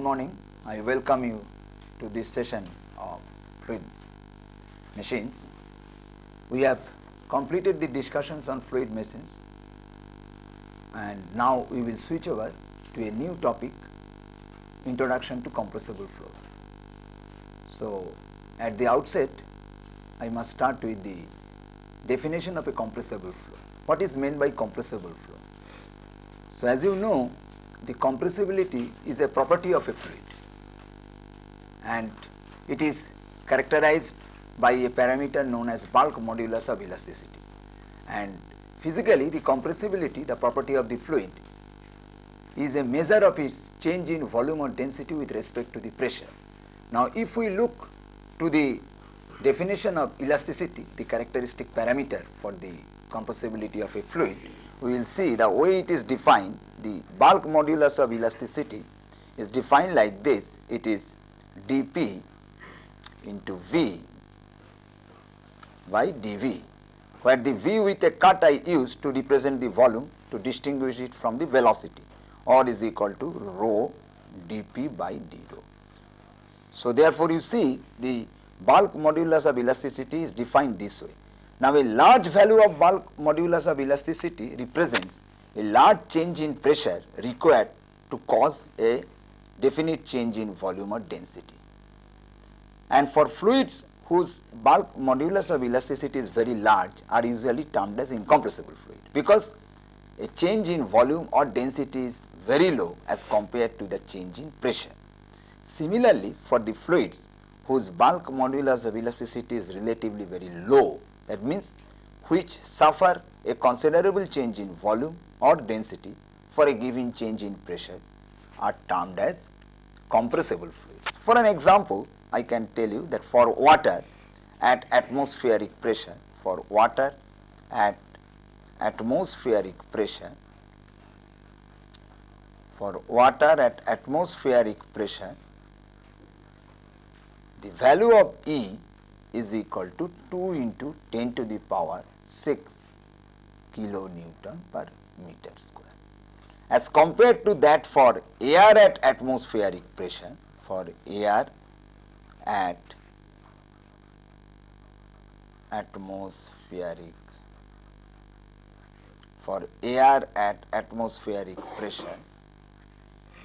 Good morning. I welcome you to this session of fluid machines. We have completed the discussions on fluid machines and now we will switch over to a new topic introduction to compressible flow. So, at the outset I must start with the definition of a compressible flow. What is meant by compressible flow? So, as you know the compressibility is a property of a fluid and it is characterized by a parameter known as bulk modulus of elasticity and physically the compressibility the property of the fluid is a measure of its change in volume or density with respect to the pressure. Now, if we look to the definition of elasticity the characteristic parameter for the compressibility of a fluid we will see the way it is defined the bulk modulus of elasticity is defined like this it is dp into v by dv where the v with a cut I use to represent the volume to distinguish it from the velocity or is equal to rho dp by d rho. So, therefore, you see the bulk modulus of elasticity is defined this way. Now, a large value of bulk modulus of elasticity represents a large change in pressure required to cause a definite change in volume or density. And for fluids whose bulk modulus of elasticity is very large are usually termed as incompressible fluid because a change in volume or density is very low as compared to the change in pressure. Similarly, for the fluids whose bulk modulus of elasticity is relatively very low that means which suffer a considerable change in volume or density for a given change in pressure are termed as compressible fluids. For an example, I can tell you that for water at atmospheric pressure, for water at atmospheric pressure, for water at atmospheric pressure, the value of E is equal to 2 into 10 to the power 6 kilonewton per meter square. As compared to that for air at atmospheric pressure, for air at atmospheric for air at atmospheric pressure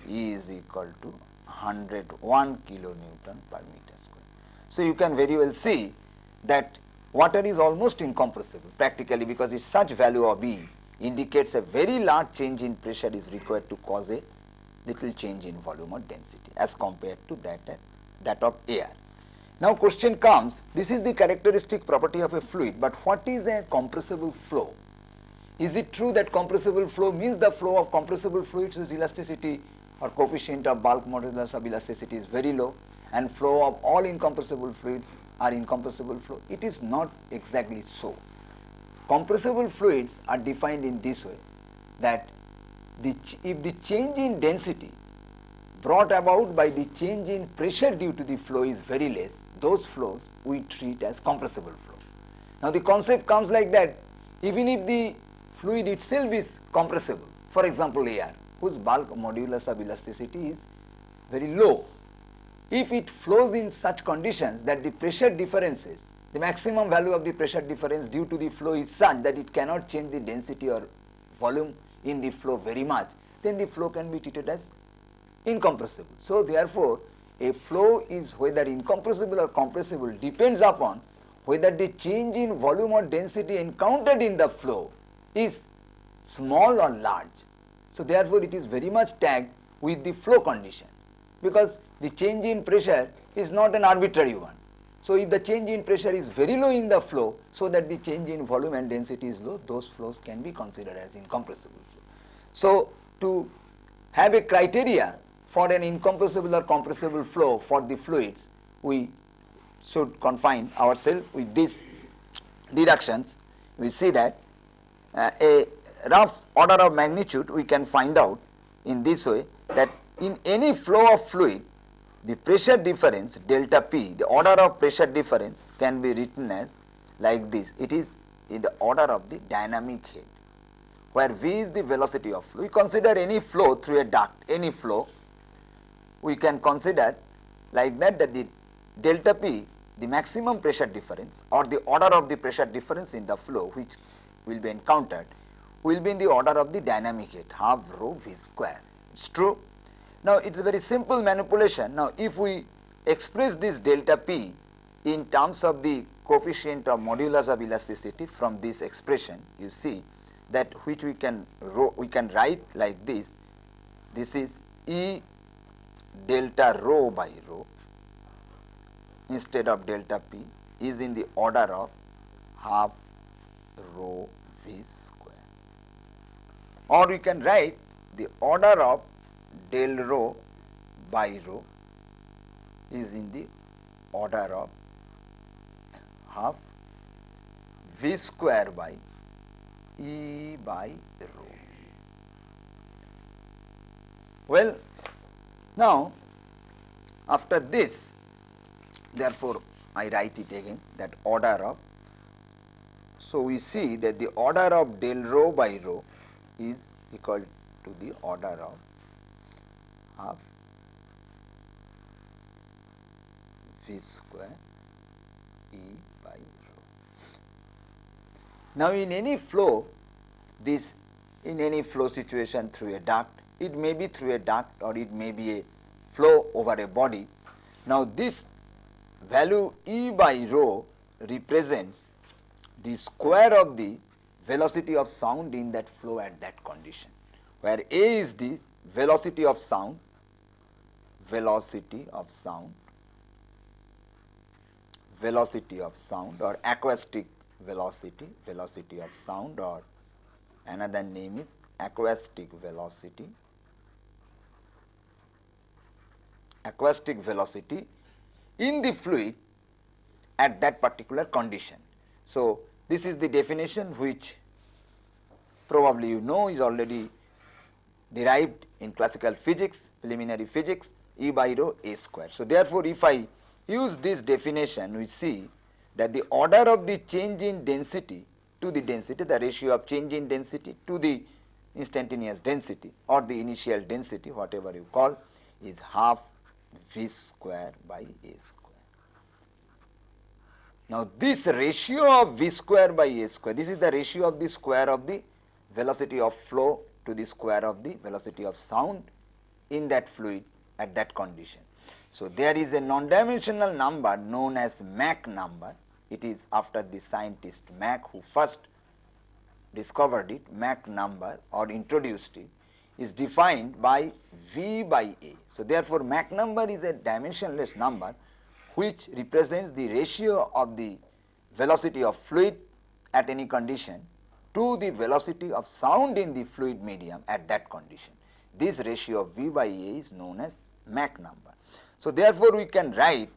E is equal to 101 kilonewton per meter. So, you can very well see that water is almost incompressible practically because its such value of E indicates a very large change in pressure is required to cause a little change in volume or density as compared to that at that of air. Now, question comes this is the characteristic property of a fluid, but what is a compressible flow? Is it true that compressible flow means the flow of compressible fluids whose elasticity or coefficient of bulk modulus of elasticity is very low and flow of all incompressible fluids are incompressible flow? It is not exactly so. Compressible fluids are defined in this way that the if the change in density brought about by the change in pressure due to the flow is very less, those flows we treat as compressible flow. Now, the concept comes like that even if the fluid itself is compressible, for example, air whose bulk modulus of elasticity is very low. If it flows in such conditions that the pressure differences, the maximum value of the pressure difference due to the flow is such that it cannot change the density or volume in the flow very much, then the flow can be treated as incompressible. So, therefore, a flow is whether incompressible or compressible depends upon whether the change in volume or density encountered in the flow is small or large. So, therefore, it is very much tagged with the flow condition because the change in pressure is not an arbitrary one. So, if the change in pressure is very low in the flow, so that the change in volume and density is low, those flows can be considered as incompressible flow. So, to have a criteria for an incompressible or compressible flow for the fluids, we should confine ourselves with these deductions. We see that uh, a rough order of magnitude we can find out in this way that in any flow of fluid the pressure difference delta P, the order of pressure difference can be written as like this. It is in the order of the dynamic head, where V is the velocity of flow. We consider any flow through a duct, any flow we can consider like that that the delta P the maximum pressure difference or the order of the pressure difference in the flow which will be encountered will be in the order of the dynamic head half rho v square. It is true. Now, it is a very simple manipulation. Now, if we express this delta P in terms of the coefficient of modulus of elasticity from this expression, you see that which we can we can write like this. This is E delta rho by rho instead of delta p is in the order of half rho v square or we can write the order of del rho by rho is in the order of half v square by E by rho. Well, now after this therefore, I write it again that order of. So, we see that the order of del rho by rho is equal to the order of half v square E by rho. Now, in any flow this in any flow situation through a duct it may be through a duct or it may be a flow over a body. Now, this value E by rho represents the square of the velocity of sound in that flow at that condition, where A is the velocity of sound, velocity of sound, velocity of sound or acoustic velocity, velocity of sound or another name is acoustic velocity, acoustic velocity in the fluid at that particular condition. So, this is the definition which probably you know is already derived in classical physics, preliminary physics E by rho A square. So, therefore, if I use this definition we see that the order of the change in density to the density the ratio of change in density to the instantaneous density or the initial density whatever you call is half v square by a square. Now, this ratio of v square by a square, this is the ratio of the square of the velocity of flow to the square of the velocity of sound in that fluid at that condition. So, there is a non-dimensional number known as Mach number, it is after the scientist Mach who first discovered it, Mach number or introduced it is defined by V by A. So, therefore, Mach number is a dimensionless number which represents the ratio of the velocity of fluid at any condition to the velocity of sound in the fluid medium at that condition. This ratio of V by A is known as Mach number. So, therefore, we can write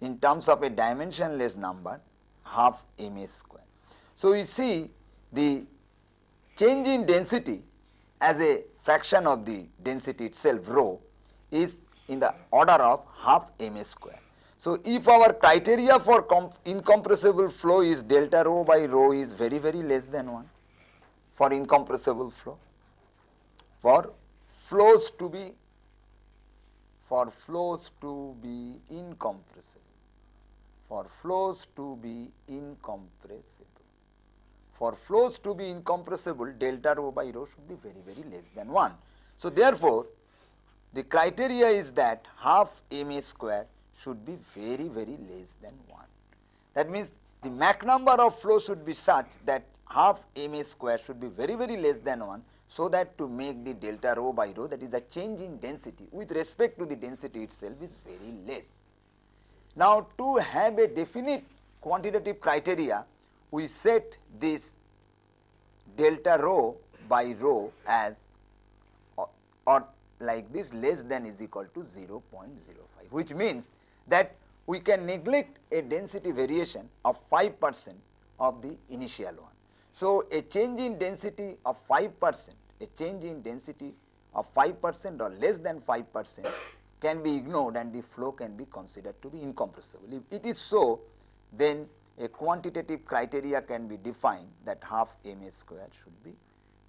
in terms of a dimensionless number half m a square. So, we see the change in density as a fraction of the density itself rho is in the order of half m a square. So, if our criteria for incompressible flow is delta rho by rho is very very less than 1 for incompressible flow, for flows to be for flows to be incompressible, for flows to be incompressible for flows to be incompressible delta rho by rho should be very very less than 1. So, therefore, the criteria is that half m a square should be very very less than 1. That means, the Mach number of flow should be such that half m a square should be very very less than 1. So, that to make the delta rho by rho that is the change in density with respect to the density itself is very less. Now, to have a definite quantitative criteria we set this delta rho by rho as or, or like this less than is equal to 0.05 which means that we can neglect a density variation of 5 percent of the initial one. So, a change in density of 5 percent, a change in density of 5 percent or less than 5 percent can be ignored and the flow can be considered to be incompressible. If it is so, then a quantitative criteria can be defined that half m a square should be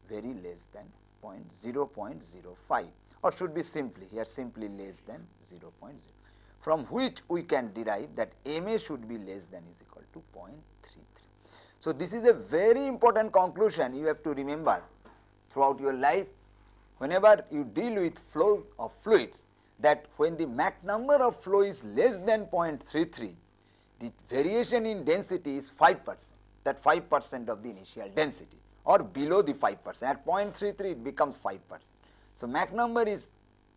very less than point 0.05 or should be simply here simply less than 0.0 from which we can derive that MA should be less than is equal to 0.33. So, this is a very important conclusion you have to remember throughout your life whenever you deal with flows of fluids that when the Mach number of flow is less than 0.33 the variation in density is 5 percent. That 5 percent of the initial density or below the 5 percent. At 0.33 it becomes 5 percent. So, Mach number is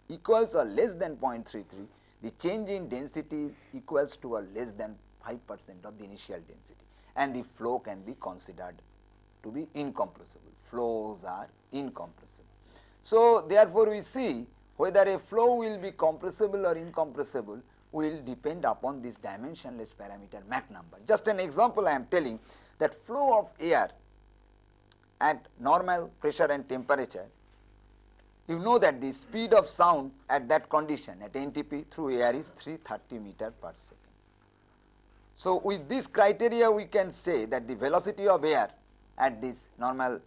equals or less than 0.33 the change in density equals to or less than 5 percent of the initial density. And the flow can be considered to be incompressible flows are incompressible. So, therefore, we see whether a flow will be compressible or incompressible will depend upon this dimensionless parameter Mach number. Just an example I am telling that flow of air at normal pressure and temperature, you know that the speed of sound at that condition at NTP through air is 330 meter per second. So, with this criteria we can say that the velocity of air at this normal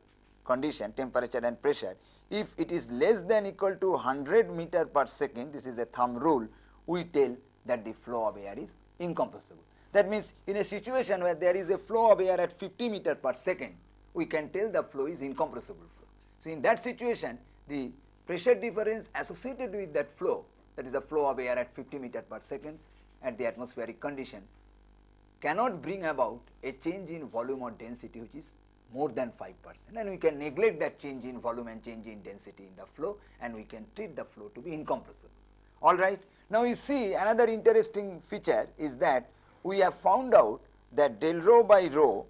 condition temperature and pressure if it is less than equal to 100 meter per second this is a thumb rule we tell that the flow of air is incompressible. That means, in a situation where there is a flow of air at 50 meter per second, we can tell the flow is incompressible flow. So, in that situation, the pressure difference associated with that flow, that is the flow of air at 50 meter per second at the atmospheric condition, cannot bring about a change in volume or density which is more than 5 percent and we can neglect that change in volume and change in density in the flow and we can treat the flow to be incompressible. Alright. Now, you see another interesting feature is that we have found out that del rho by rho,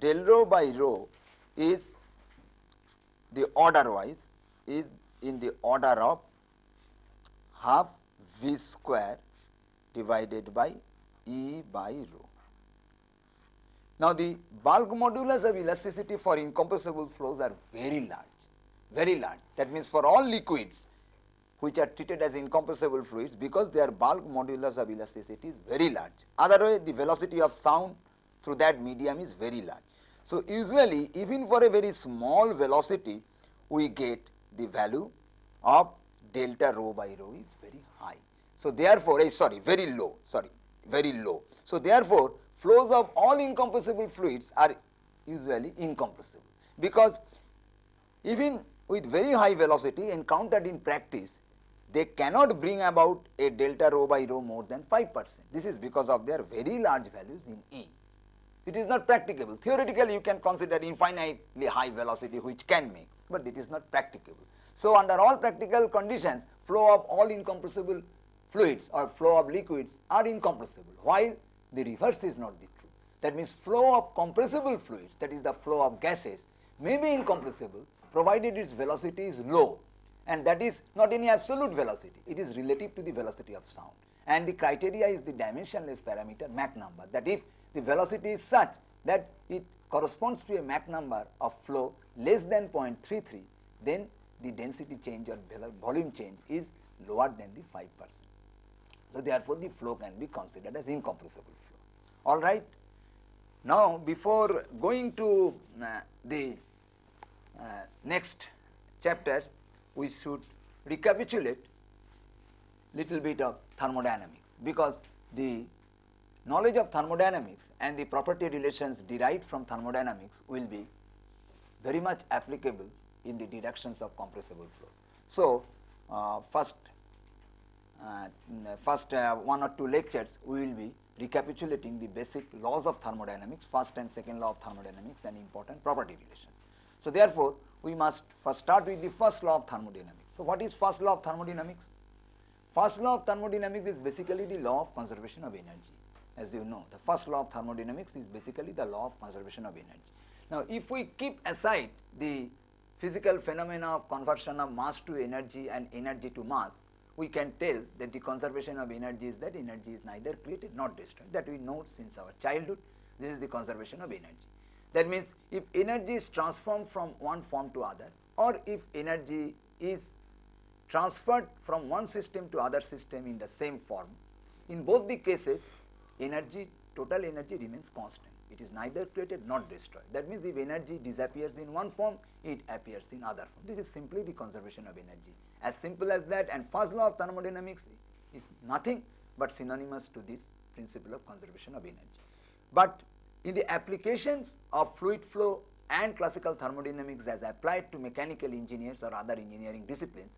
del rho by rho is the order wise is in the order of half v square divided by E by rho. Now, the bulk modulus of elasticity for incompressible flows are very large, very large. That means, for all liquids which are treated as incompressible fluids because their bulk modulus of elasticity is very large. Otherwise, the velocity of sound through that medium is very large. So, usually even for a very small velocity, we get the value of delta rho by rho is very high. So, therefore, eh, sorry very low, sorry very low. So, therefore, flows of all incompressible fluids are usually incompressible because even with very high velocity encountered in practice they cannot bring about a delta rho by rho more than 5 percent. This is because of their very large values in E. It is not practicable. Theoretically, you can consider infinitely high velocity which can make, but it is not practicable. So, under all practical conditions, flow of all incompressible fluids or flow of liquids are incompressible, while the reverse is not the true. That means, flow of compressible fluids that is the flow of gases may be incompressible provided its velocity is low and that is not any absolute velocity, it is relative to the velocity of sound. And the criteria is the dimensionless parameter Mach number that if the velocity is such that it corresponds to a Mach number of flow less than 0.33, then the density change or volume change is lower than the 5 percent. So, therefore, the flow can be considered as incompressible flow. All right. Now, before going to uh, the uh, next chapter, we should recapitulate little bit of thermodynamics because the knowledge of thermodynamics and the property relations derived from thermodynamics will be very much applicable in the directions of compressible flows. So, uh, first first uh, one or two lectures we will be recapitulating the basic laws of thermodynamics, first and second law of thermodynamics and important property relations. So, therefore, we must first start with the first law of thermodynamics. So, what is first law of thermodynamics? First law of thermodynamics is basically the law of conservation of energy. As you know, the first law of thermodynamics is basically the law of conservation of energy. Now, if we keep aside the physical phenomena of conversion of mass to energy and energy to mass, we can tell that the conservation of energy is that energy is neither created nor destroyed that we know since our childhood this is the conservation of energy. That means, if energy is transformed from one form to other or if energy is transferred from one system to other system in the same form, in both the cases energy total energy remains constant It is neither created nor destroyed. That means if energy disappears in one form, it appears in other form. This is simply the conservation of energy. As simple as that and first law of thermodynamics is nothing but synonymous to this principle of conservation of energy. But in the applications of fluid flow and classical thermodynamics as applied to mechanical engineers or other engineering disciplines,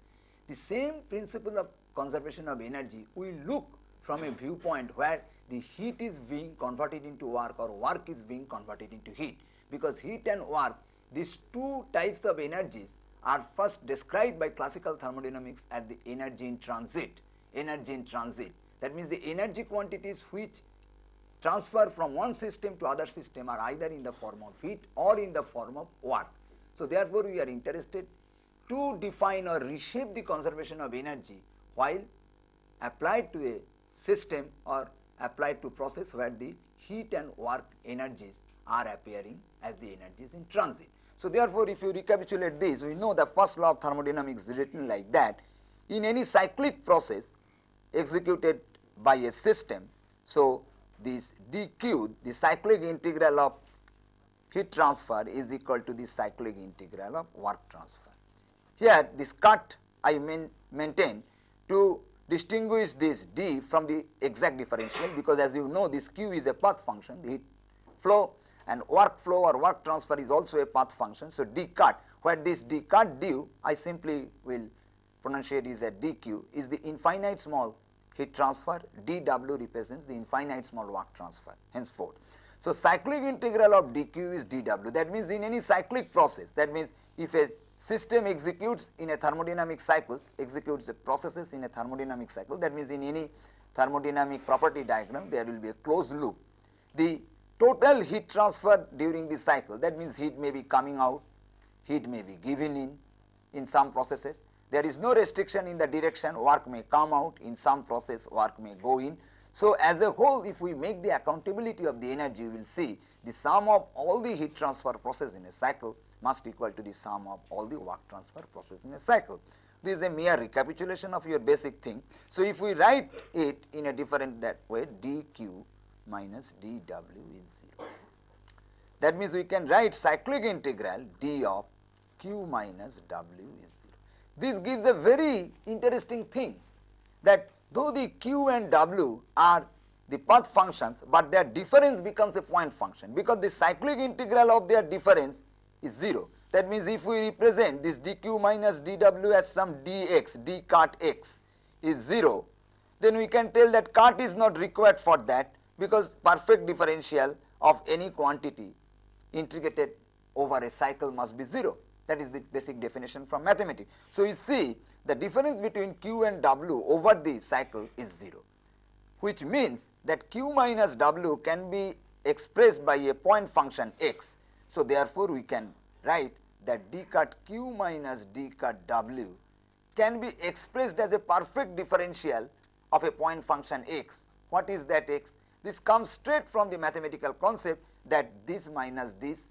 the same principle of conservation of energy we look from a viewpoint where the heat is being converted into work or work is being converted into heat because heat and work these two types of energies are first described by classical thermodynamics as the energy in transit, energy in transit. That means the energy quantities which transfer from one system to other system are either in the form of heat or in the form of work. So, therefore, we are interested to define or reshape the conservation of energy while applied to a system or applied to process where the heat and work energies are appearing as the energies in transit. So, therefore, if you recapitulate this, we know the first law of thermodynamics is written like that. In any cyclic process executed by a system, so this dq, the cyclic integral of heat transfer is equal to the cyclic integral of work transfer. Here this cut I main, maintain to distinguish this d from the exact differential because as you know this q is a path function, the flow and work flow or work transfer is also a path function. So, d cut where this d cut due I simply will pronunciate is a dq is the infinite small heat transfer dw represents the infinite small work transfer henceforth. So, cyclic integral of dq is dw that means in any cyclic process that means if a system executes in a thermodynamic cycles executes the processes in a thermodynamic cycle that means in any thermodynamic property diagram there will be a closed loop. The total heat transfer during the cycle that means heat may be coming out, heat may be given in in some processes. There is no restriction in the direction work may come out in some process work may go in. So, as a whole if we make the accountability of the energy we will see the sum of all the heat transfer process in a cycle must equal to the sum of all the work transfer process in a cycle. This is a mere recapitulation of your basic thing. So, if we write it in a different that way dq minus dw is 0. That means, we can write cyclic integral d of q minus w is 0. This gives a very interesting thing that though the q and w are the path functions, but their difference becomes a point function because the cyclic integral of their difference is 0. That means, if we represent this dq minus dw as some dx, d cut x is 0, then we can tell that cut is not required for that because perfect differential of any quantity integrated over a cycle must be 0 that is the basic definition from mathematics. So, you see the difference between q and w over the cycle is 0 which means that q minus w can be expressed by a point function x. So, therefore, we can write that d cut q minus d cut w can be expressed as a perfect differential of a point function x. What is that x? This comes straight from the mathematical concept that this minus this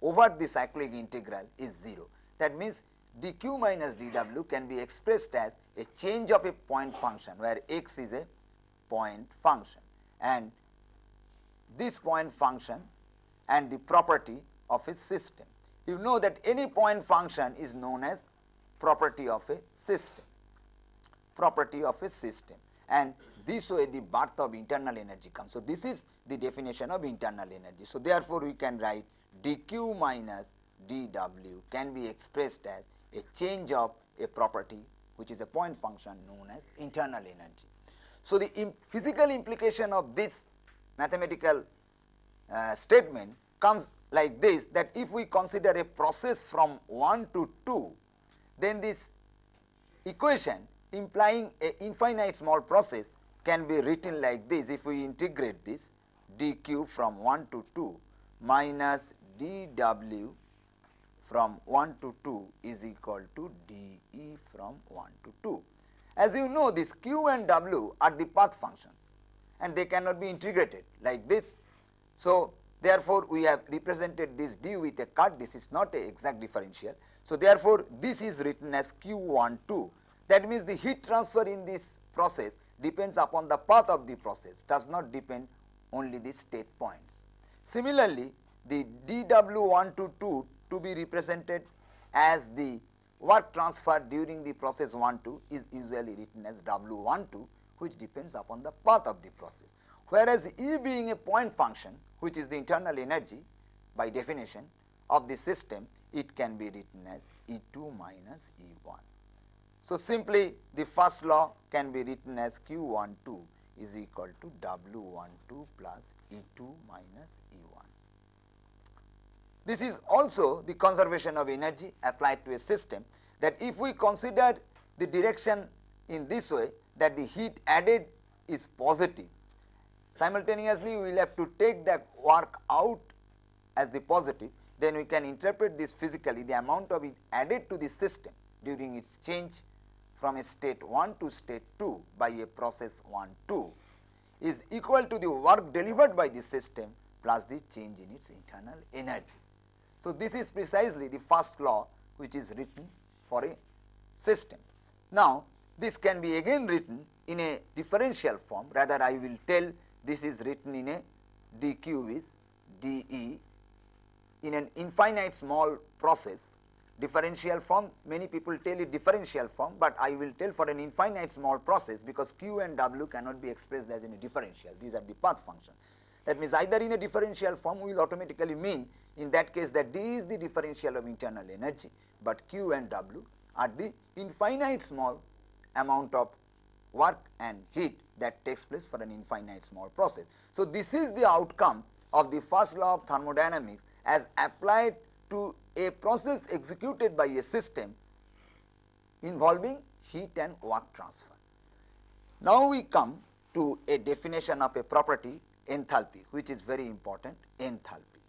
over the cyclic integral is 0. That means, dq minus dw can be expressed as a change of a point function where x is a point function and this point function and the property of a system. You know that any point function is known as property of a system, property of a system and this way the birth of internal energy comes. So, this is the definition of internal energy. So, therefore, we can write dq minus dw can be expressed as a change of a property which is a point function known as internal energy. So, the imp physical implication of this mathematical uh, statement comes like this that if we consider a process from 1 to 2, then this equation implying a infinite small process can be written like this if we integrate this dq from 1 to 2 minus dw from 1 to 2 is equal to dE from 1 to 2. As you know this q and w are the path functions and they cannot be integrated like this. So, therefore, we have represented this d with a cut this is not a exact differential. So, therefore, this is written as q 1 2 that means the heat transfer in this process depends upon the path of the process does not depend only the state points. Similarly, the dw122 to be represented as the work transfer during the process 1 2 is usually written as w12 which depends upon the path of the process. Whereas, E being a point function which is the internal energy by definition of the system it can be written as E2 minus E1. So, simply the first law can be written as Q12 is equal to W12 plus E2 minus E1. This is also the conservation of energy applied to a system that if we consider the direction in this way that the heat added is positive, simultaneously we will have to take the work out as the positive, then we can interpret this physically the amount of it added to the system during its change from a state 1 to state 2 by a process 1 2 is equal to the work delivered by the system plus the change in its internal energy. So, this is precisely the first law which is written for a system. Now, this can be again written in a differential form rather I will tell this is written in a dq is dE in an infinite small process differential form. Many people tell it differential form, but I will tell for an infinite small process because q and w cannot be expressed as in a differential. These are the path functions. That means either in a differential form will automatically mean in that case that d is the differential of internal energy, but q and w are the infinite small amount of work and heat that takes place for an infinite small process. So, this is the outcome of the first law of thermodynamics as applied to a process executed by a system involving heat and work transfer. Now, we come to a definition of a property enthalpy which is very important enthalpy.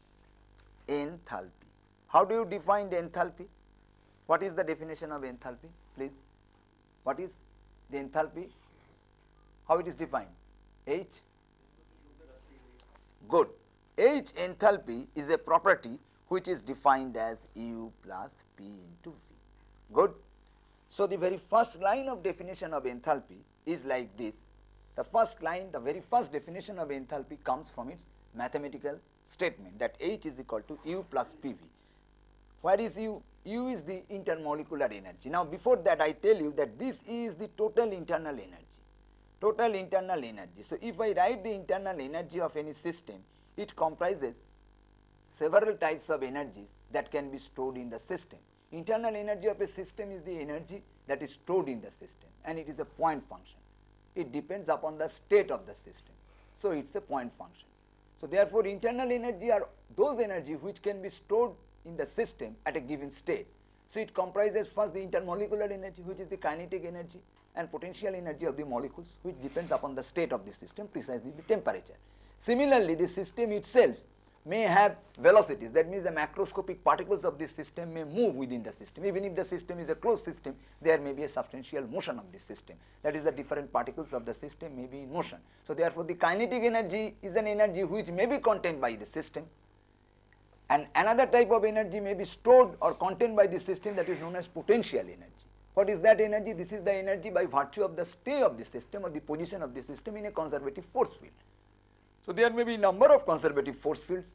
Enthalpy. How do you define enthalpy? What is the definition of enthalpy please? What is the enthalpy? How it is defined? H? Good. H enthalpy is a property which is defined as U plus P into V. Good. So, the very first line of definition of enthalpy is like this. The first line, the very first definition of enthalpy comes from its mathematical statement that H is equal to U plus PV. Where is U? U is the intermolecular energy. Now, before that I tell you that this is the total internal energy, total internal energy. So, if I write the internal energy of any system, it comprises several types of energies that can be stored in the system. Internal energy of a system is the energy that is stored in the system and it is a point function. It depends upon the state of the system. So, it is a point function. So, therefore, internal energy are those energy which can be stored in the system at a given state. So, it comprises first the intermolecular energy which is the kinetic energy and potential energy of the molecules which depends upon the state of the system precisely the temperature. Similarly, the system itself may have velocities that means the macroscopic particles of this system may move within the system even if the system is a closed system there may be a substantial motion of this system that is the different particles of the system may be in motion. So, therefore, the kinetic energy is an energy which may be contained by the system and another type of energy may be stored or contained by the system that is known as potential energy. What is that energy? This is the energy by virtue of the stay of the system or the position of the system in a conservative force field. So, there may be number of conservative force fields,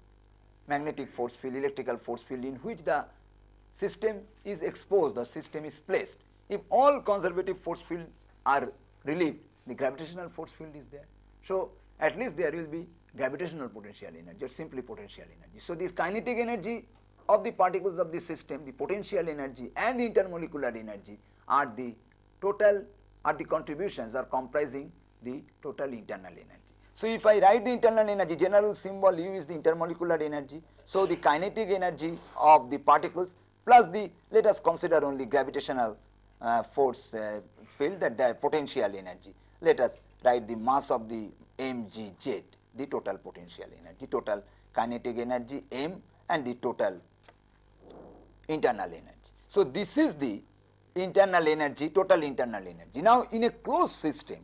magnetic force field, electrical force field in which the system is exposed, the system is placed. If all conservative force fields are relieved, the gravitational force field is there. So, at least there will be gravitational potential energy or simply potential energy. So, this kinetic energy of the particles of the system, the potential energy and the intermolecular energy are the total are the contributions are comprising the total internal energy. So, if I write the internal energy general symbol U is the intermolecular energy. So, the kinetic energy of the particles plus the let us consider only gravitational uh, force uh, field that the potential energy. Let us write the mass of the mgz the total potential energy total kinetic energy m and the total internal energy. So, this is the internal energy total internal energy. Now, in a closed system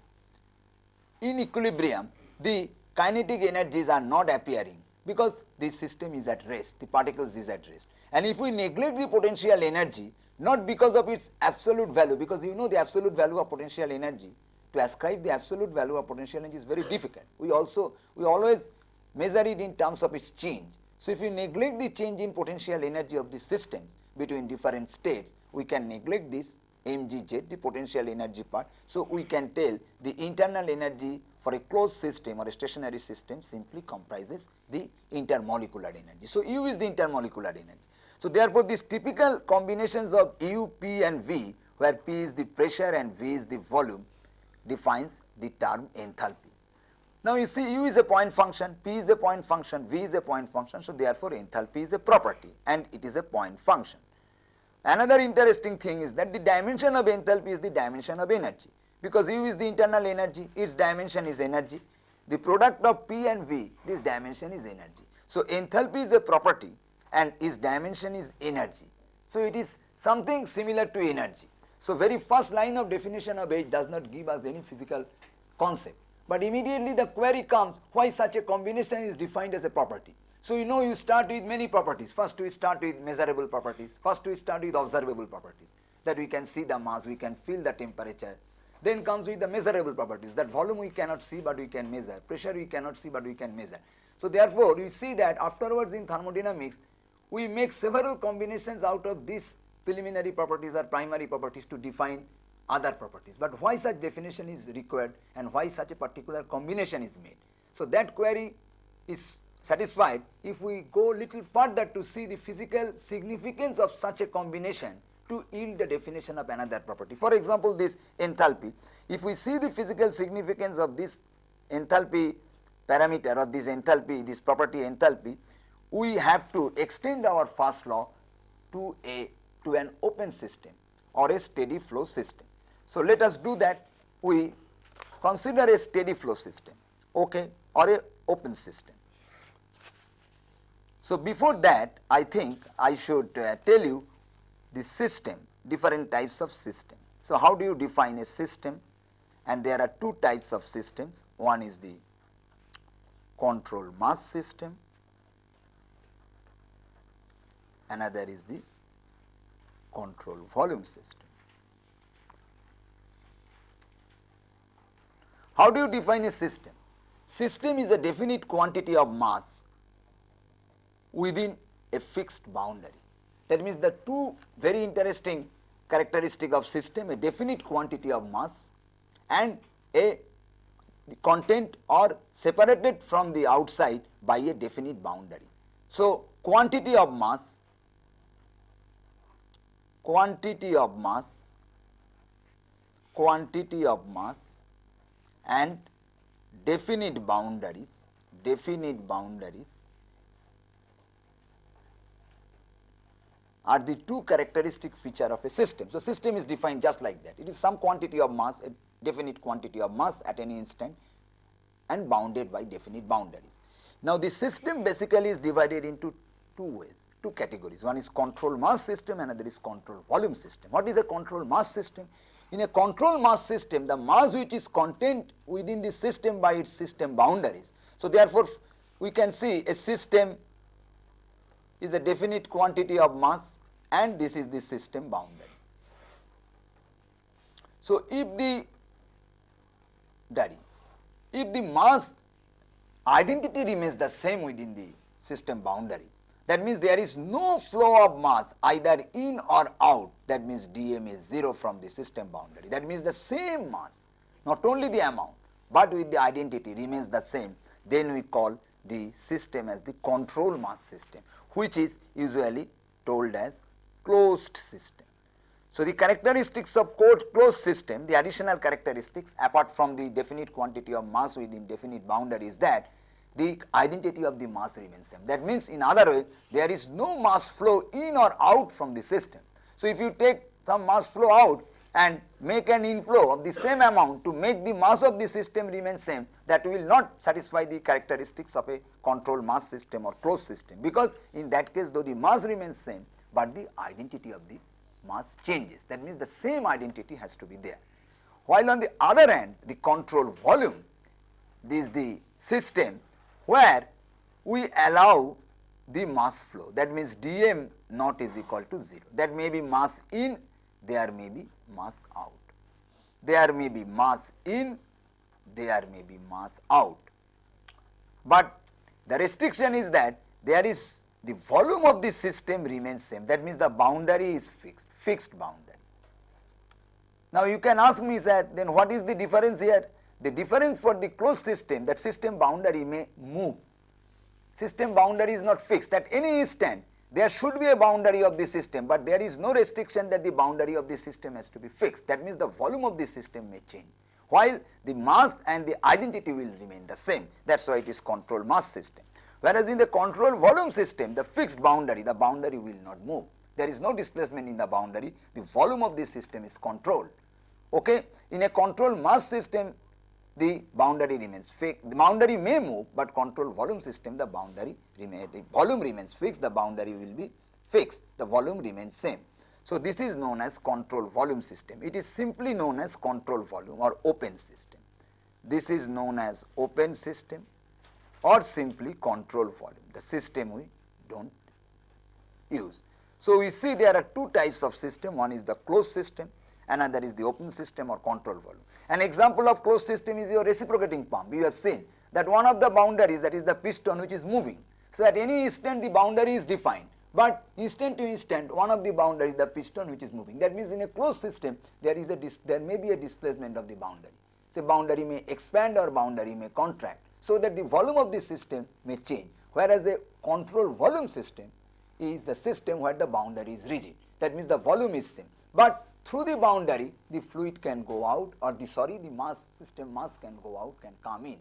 in equilibrium the kinetic energies are not appearing because the system is at rest, the particles is at rest. And if we neglect the potential energy, not because of its absolute value, because you know the absolute value of potential energy, to ascribe the absolute value of potential energy is very difficult. We also, we always measure it in terms of its change. So, if you neglect the change in potential energy of the systems between different states, we can neglect this mgz the potential energy part. So, we can tell the internal energy for a closed system or a stationary system simply comprises the intermolecular energy. So, U is the intermolecular energy. So, therefore, these typical combinations of U, P and V where P is the pressure and V is the volume defines the term enthalpy. Now, you see U is a point function, P is a point function, V is a point function. So, therefore, enthalpy is a property and it is a point function. Another interesting thing is that the dimension of enthalpy is the dimension of energy because U is the internal energy, its dimension is energy. The product of P and V, this dimension is energy. So, enthalpy is a property and its dimension is energy. So, it is something similar to energy. So, very first line of definition of H does not give us any physical concept, but immediately the query comes why such a combination is defined as a property. So, you know you start with many properties. First we start with measurable properties, first we start with observable properties that we can see the mass, we can feel the temperature. Then comes with the measurable properties that volume we cannot see but we can measure, pressure we cannot see but we can measure. So, therefore, we see that afterwards in thermodynamics we make several combinations out of these preliminary properties or primary properties to define other properties. But why such definition is required and why such a particular combination is made. So, that query is satisfied if we go little further to see the physical significance of such a combination to yield the definition of another property. For example, this enthalpy, if we see the physical significance of this enthalpy parameter or this enthalpy, this property enthalpy, we have to extend our first law to a to an open system or a steady flow system. So, let us do that we consider a steady flow system okay, or a open system. So, before that I think I should uh, tell you the system different types of system. So, how do you define a system and there are two types of systems one is the control mass system another is the control volume system. How do you define a system? System is a definite quantity of mass within a fixed boundary. That means the two very interesting characteristic of system a definite quantity of mass and a content or separated from the outside by a definite boundary. So, quantity of mass quantity of mass, quantity of mass and definite boundaries, definite boundaries are the two characteristic feature of a system. So, system is defined just like that. It is some quantity of mass, a definite quantity of mass at any instant and bounded by definite boundaries. Now, the system basically is divided into two ways two categories. One is control mass system, another is control volume system. What is a control mass system? In a control mass system, the mass which is contained within the system by its system boundaries. So, therefore, we can see a system is a definite quantity of mass and this is the system boundary. So, if the daddy, if the mass identity remains the same within the system boundary, that means there is no flow of mass either in or out that means dm is 0 from the system boundary. That means the same mass not only the amount, but with the identity remains the same then we call the system as the control mass system which is usually told as closed system. So, the characteristics of closed system the additional characteristics apart from the definite quantity of mass within definite boundary is that the identity of the mass remains same. That means in other way there is no mass flow in or out from the system. So, if you take some mass flow out and make an inflow of the same amount to make the mass of the system remain same that will not satisfy the characteristics of a control mass system or closed system. Because in that case though the mass remains same but the identity of the mass changes. That means the same identity has to be there. While on the other hand the control volume is the system where we allow the mass flow. That means dm not is equal to 0 that may be mass in there may be mass out there may be mass in there may be mass out but The restriction is that there is the volume of the system remains same that means the boundary is fixed, fixed boundary. Now you can ask me that then what is the difference here? The difference for the closed system that system boundary may move. System boundary is not fixed at any instant there should be a boundary of the system, but there is no restriction that the boundary of the system has to be fixed. That means the volume of the system may change, while the mass and the identity will remain the same. That is why it is control mass system. Whereas in the control volume system, the fixed boundary, the boundary will not move. There is no displacement in the boundary, the volume of the system is controlled. Okay? In a control mass system, the boundary remains fixed. The boundary may move, but control volume system the boundary remains, the volume remains fixed, the boundary will be fixed, the volume remains same. So, this is known as control volume system. It is simply known as control volume or open system. This is known as open system or simply control volume, the system we do not use. So, we see there are two types of system, one is the closed system, another is the open system or control volume. An example of closed system is your reciprocating pump. You have seen that one of the boundaries that is the piston which is moving. So, at any instant the boundary is defined, but instant to instant one of the boundaries the piston which is moving. That means in a closed system there is a there may be a displacement of the boundary. Say boundary may expand or boundary may contract so that the volume of the system may change whereas a control volume system is the system where the boundary is rigid. That means the volume is same, but through the boundary the fluid can go out or the sorry the mass system mass can go out can come in.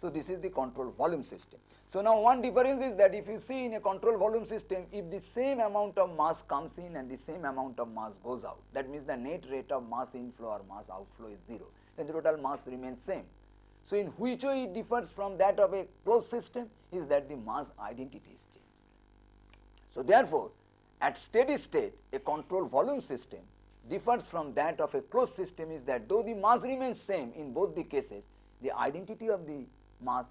So, this is the control volume system. So, now one difference is that if you see in a control volume system if the same amount of mass comes in and the same amount of mass goes out that means the net rate of mass inflow or mass outflow is 0 then the total mass remains same. So, in which way it differs from that of a closed system is that the mass identity is changed. So, therefore, at steady state a control volume system differs from that of a closed system is that though the mass remains same in both the cases, the identity of the mass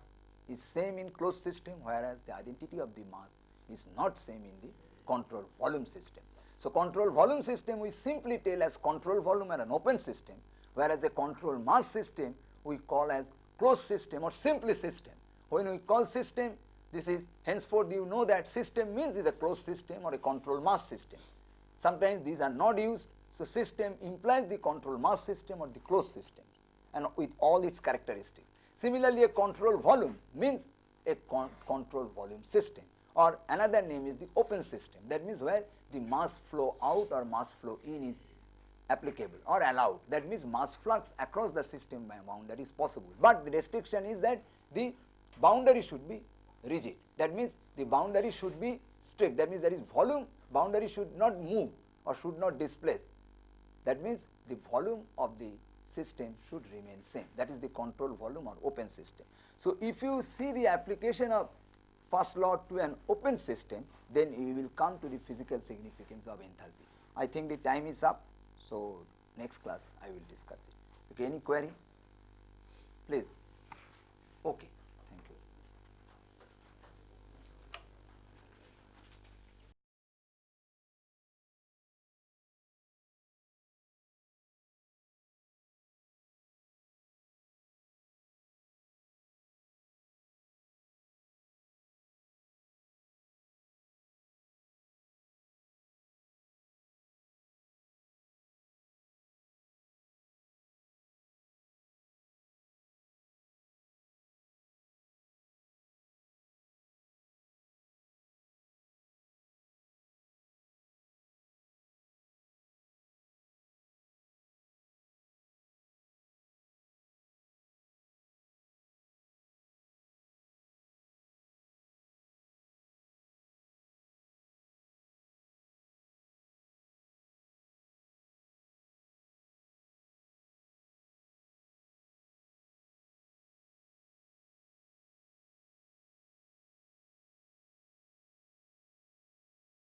is same in closed system whereas the identity of the mass is not same in the control volume system. So, control volume system we simply tell as control volume and an open system whereas a control mass system we call as closed system or simply system. When we call system this is henceforth you know that system means is a closed system or a control mass system. Sometimes these are not used so, system implies the control mass system or the closed system and with all its characteristics. Similarly, a control volume means a con control volume system or another name is the open system. That means where the mass flow out or mass flow in is applicable or allowed. That means mass flux across the system by boundary is possible, but the restriction is that the boundary should be rigid. That means the boundary should be strict. That means there is volume boundary should not move or should not displace that means the volume of the system should remain same that is the control volume or open system. So, if you see the application of first law to an open system then you will come to the physical significance of enthalpy. I think the time is up. So, next class I will discuss it. Okay, any query? Please. Okay.